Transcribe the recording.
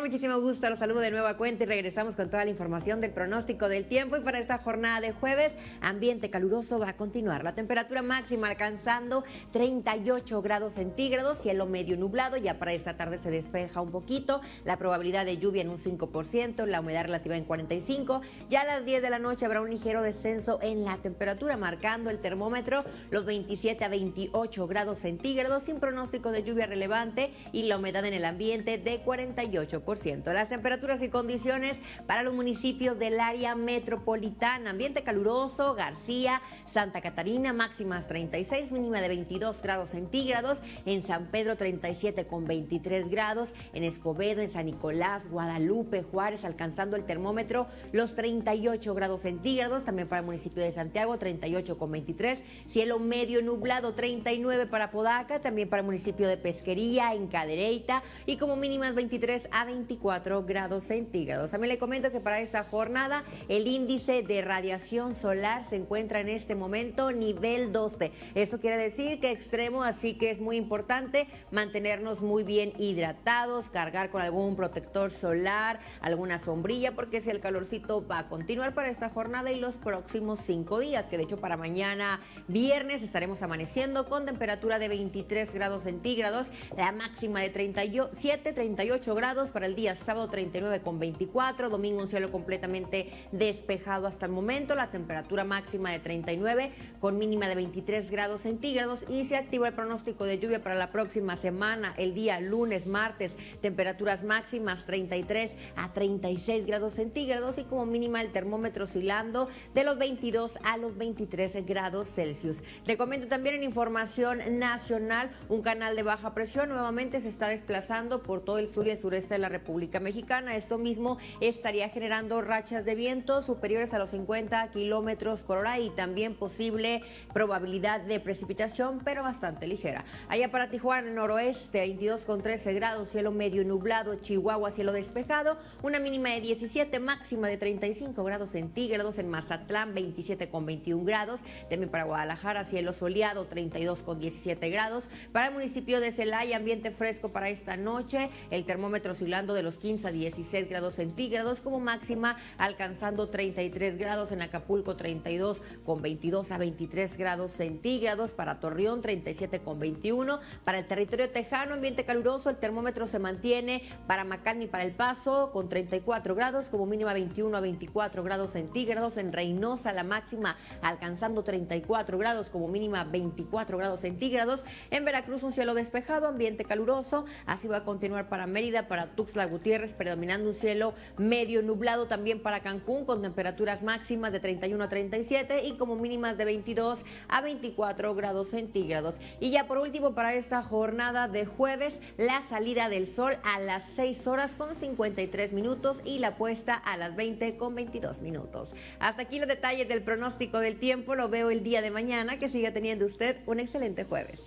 muchísimo gusto. Los saludo de nueva cuenta y regresamos con toda la información del pronóstico del tiempo. Y para esta jornada de jueves, ambiente caluroso va a continuar. La temperatura máxima alcanzando 38 grados centígrados, cielo medio nublado. Ya para esta tarde se despeja un poquito. La probabilidad de lluvia en un 5%, la humedad relativa en 45%. Ya a las 10 de la noche habrá un ligero descenso en la temperatura, marcando el termómetro los 27 a 28 grados centígrados, sin pronóstico de lluvia relevante y la humedad en el ambiente de 48%. Las temperaturas y condiciones para los municipios del área metropolitana. Ambiente caluroso, García, Santa Catarina, máximas 36, mínima de 22 grados centígrados. En San Pedro 37 con 23 grados. En Escobedo, en San Nicolás, Guadalupe, Juárez, alcanzando el termómetro los 38 grados centígrados. También para el municipio de Santiago 38 con 23. Cielo medio nublado 39 para Podaca. También para el municipio de Pesquería, en Cadereyta. Y como mínimas 23 a 24 grados centígrados. También le comento que para esta jornada el índice de radiación solar se encuentra en este momento nivel 12. Eso quiere decir que extremo, así que es muy importante mantenernos muy bien hidratados, cargar con algún protector solar, alguna sombrilla, porque si el calorcito va a continuar para esta jornada y los próximos cinco días, que de hecho para mañana viernes estaremos amaneciendo con temperatura de 23 grados centígrados, la máxima de 37, 38 grados el día sábado 39 con 24, domingo un cielo completamente despejado hasta el momento, la temperatura máxima de 39 con mínima de 23 grados centígrados y se activa el pronóstico de lluvia para la próxima semana, el día lunes, martes, temperaturas máximas 33 a 36 grados centígrados y como mínima el termómetro oscilando de los 22 a los 23 grados Celsius. Le comento también en información nacional, un canal de baja presión nuevamente se está desplazando por todo el sur y el sureste de la República Mexicana. Esto mismo estaría generando rachas de viento superiores a los 50 kilómetros por hora y también posible probabilidad de precipitación, pero bastante ligera. Allá para Tijuana, noroeste, 22 con 13 grados, cielo medio nublado, Chihuahua, cielo despejado, una mínima de 17, máxima de 35 grados centígrados, en Mazatlán, 27 con 21 grados, también para Guadalajara, cielo soleado, 32 con 17 grados. Para el municipio de Celaya, ambiente fresco para esta noche, el termómetro de los 15 a 16 grados centígrados como máxima, alcanzando 33 grados en Acapulco, 32 con 22 a 23 grados centígrados. Para Torreón, 37 con 21. Para el territorio tejano, ambiente caluroso, el termómetro se mantiene para Macalni para El Paso con 34 grados, como mínima 21 a 24 grados centígrados. En Reynosa, la máxima alcanzando 34 grados, como mínima 24 grados centígrados. En Veracruz un cielo despejado, ambiente caluroso. Así va a continuar para Mérida, para Tuxtla Gutiérrez, predominando un cielo medio nublado también para Cancún con temperaturas máximas de 31 a 37 y como mínimas de 22 a 24 grados centígrados. Y ya por último para esta jornada de jueves, la salida del sol a las 6 horas con 53 minutos y la puesta a las 20 con 22 minutos. Hasta aquí los detalles del pronóstico del tiempo. Lo veo el día de mañana. Que siga teniendo usted un excelente jueves.